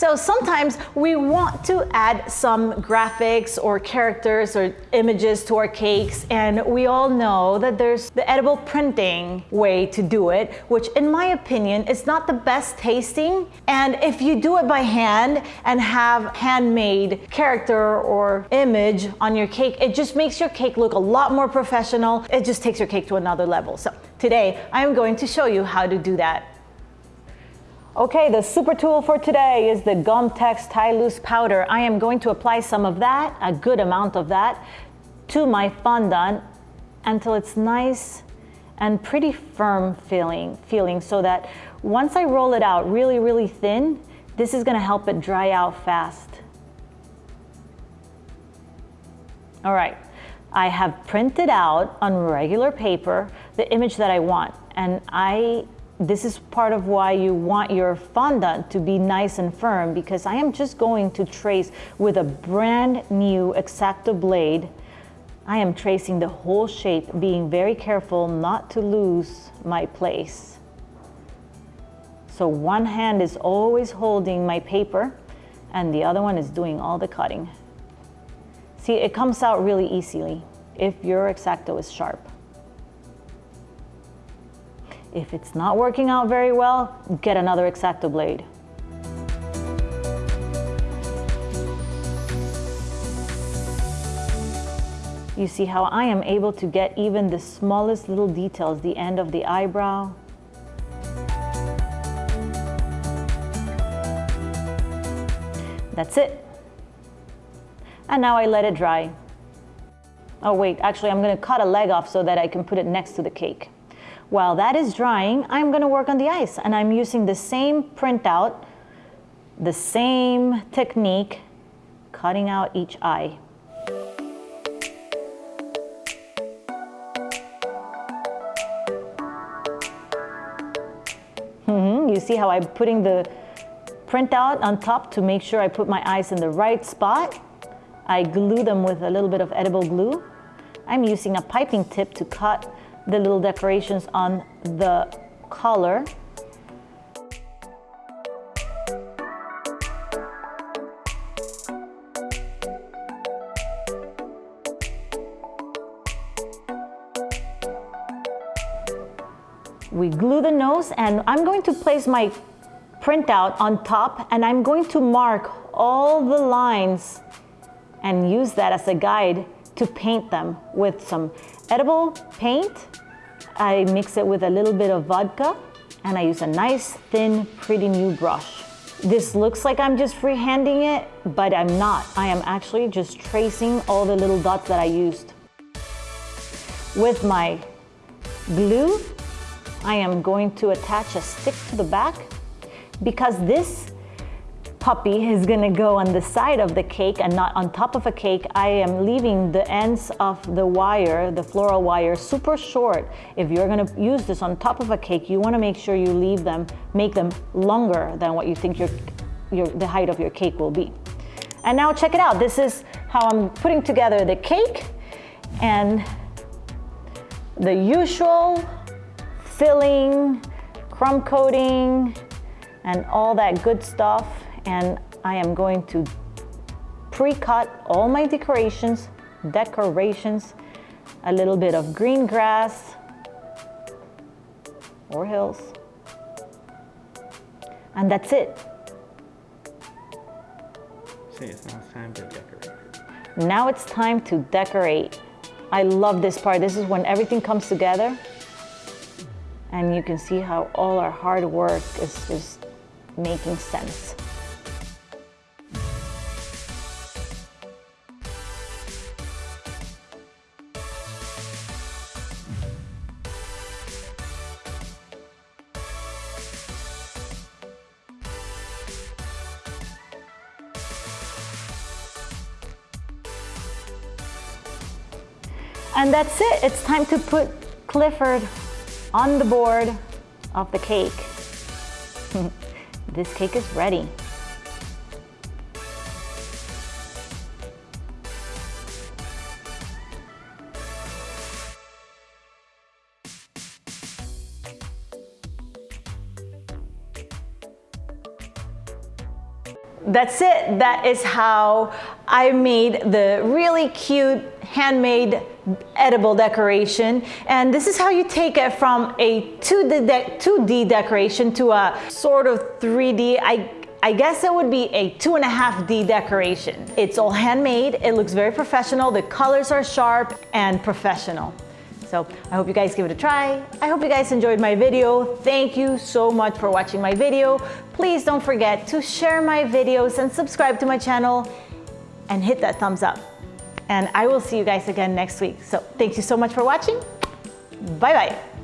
So sometimes we want to add some graphics or characters or images to our cakes and we all know that there's the edible printing way to do it, which in my opinion is not the best tasting. And if you do it by hand and have handmade character or image on your cake, it just makes your cake look a lot more professional. It just takes your cake to another level. So today I am going to show you how to do that. Okay, the super tool for today is the Gumtex Tylose Powder. I am going to apply some of that, a good amount of that, to my fondant until it's nice and pretty firm feeling, feeling so that once I roll it out really, really thin, this is gonna help it dry out fast. All right, I have printed out on regular paper the image that I want and I this is part of why you want your fondant to be nice and firm because I am just going to trace with a brand new X-Acto blade. I am tracing the whole shape, being very careful not to lose my place. So one hand is always holding my paper and the other one is doing all the cutting. See, it comes out really easily if your X-Acto is sharp. If it's not working out very well, get another X-Acto blade. You see how I am able to get even the smallest little details, the end of the eyebrow. That's it. And now I let it dry. Oh wait, actually I'm gonna cut a leg off so that I can put it next to the cake. While that is drying, I'm gonna work on the ice and I'm using the same printout, the same technique, cutting out each eye. Mm -hmm. You see how I'm putting the printout on top to make sure I put my eyes in the right spot. I glue them with a little bit of edible glue. I'm using a piping tip to cut the little decorations on the collar. We glue the nose and I'm going to place my printout on top and I'm going to mark all the lines and use that as a guide to paint them with some edible paint. I mix it with a little bit of vodka and I use a nice thin pretty new brush. This looks like I'm just freehanding it, but I'm not. I am actually just tracing all the little dots that I used. With my glue, I am going to attach a stick to the back because this puppy is gonna go on the side of the cake and not on top of a cake, I am leaving the ends of the wire, the floral wire, super short. If you're gonna use this on top of a cake, you wanna make sure you leave them, make them longer than what you think your, your, the height of your cake will be. And now check it out. This is how I'm putting together the cake and the usual filling, crumb coating, and all that good stuff and I am going to pre-cut all my decorations, decorations, a little bit of green grass or hills. And that's it. See, it's now time to decorate. Now it's time to decorate. I love this part. This is when everything comes together and you can see how all our hard work is just making sense. And that's it. It's time to put Clifford on the board of the cake. this cake is ready. That's it. That is how I made the really cute handmade edible decoration. And this is how you take it from a 2D, de 2D decoration to a sort of 3D. I I guess it would be a two and a half D decoration. It's all handmade, it looks very professional, the colors are sharp and professional. So I hope you guys give it a try. I hope you guys enjoyed my video. Thank you so much for watching my video. Please don't forget to share my videos and subscribe to my channel and hit that thumbs up. And I will see you guys again next week. So thank you so much for watching. Bye-bye.